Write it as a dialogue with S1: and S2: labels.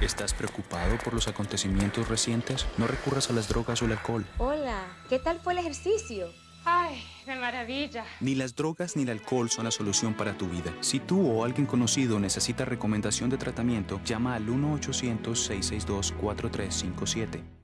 S1: ¿Estás preocupado por los acontecimientos recientes? No recurras a las drogas o el alcohol.
S2: Hola, ¿qué tal fue el ejercicio?
S3: Ay, de maravilla.
S1: Ni las drogas ni el alcohol son la solución para tu vida. Si tú o alguien conocido necesita recomendación de tratamiento, llama al 1-800-662-4357.